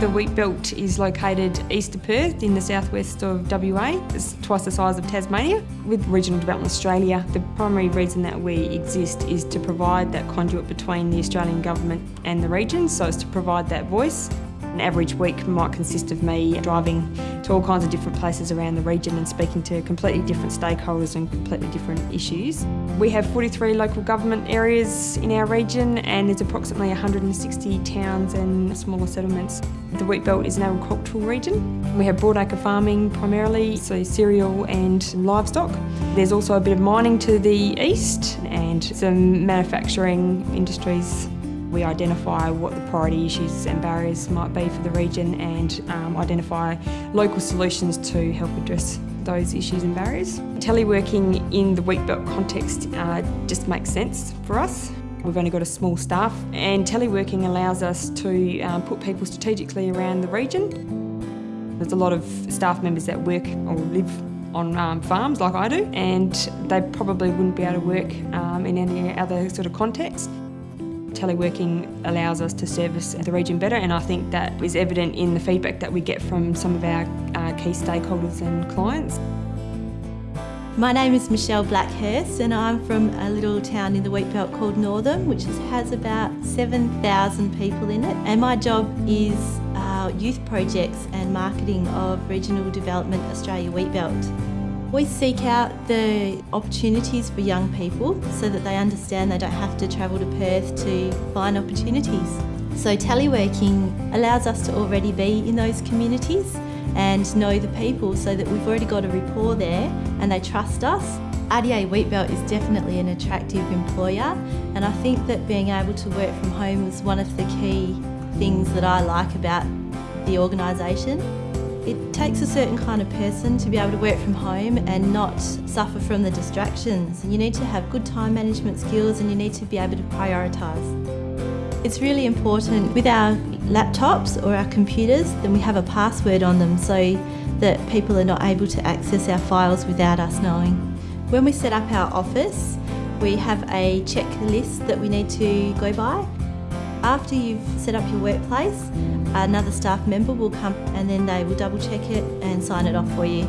The wheat belt is located east of Perth in the southwest of WA. It's twice the size of Tasmania. With Regional Development Australia, the primary reason that we exist is to provide that conduit between the Australian Government and the region, so it's to provide that voice. An average week might consist of me driving to all kinds of different places around the region and speaking to completely different stakeholders and completely different issues. We have 43 local government areas in our region and there's approximately 160 towns and smaller settlements. The wheat belt is an agricultural region. We have broadacre farming primarily, so cereal and livestock. There's also a bit of mining to the east and some manufacturing industries we identify what the priority issues and barriers might be for the region and um, identify local solutions to help address those issues and barriers. Teleworking in the wheat belt context uh, just makes sense for us. We've only got a small staff and teleworking allows us to um, put people strategically around the region. There's a lot of staff members that work or live on um, farms like I do and they probably wouldn't be able to work um, in any other sort of context. Teleworking allows us to service the region better and I think that is evident in the feedback that we get from some of our uh, key stakeholders and clients. My name is Michelle Blackhurst and I'm from a little town in the wheatbelt called Northam which has about 7,000 people in it and my job is uh, youth projects and marketing of Regional Development Australia Wheatbelt. We seek out the opportunities for young people so that they understand they don't have to travel to Perth to find opportunities. So teleworking allows us to already be in those communities and know the people so that we've already got a rapport there and they trust us. RDA Wheatbelt is definitely an attractive employer and I think that being able to work from home is one of the key things that I like about the organisation. It takes a certain kind of person to be able to work from home and not suffer from the distractions. You need to have good time management skills and you need to be able to prioritise. It's really important with our laptops or our computers, then we have a password on them so that people are not able to access our files without us knowing. When we set up our office, we have a checklist that we need to go by after you've set up your workplace, another staff member will come and then they will double check it and sign it off for you.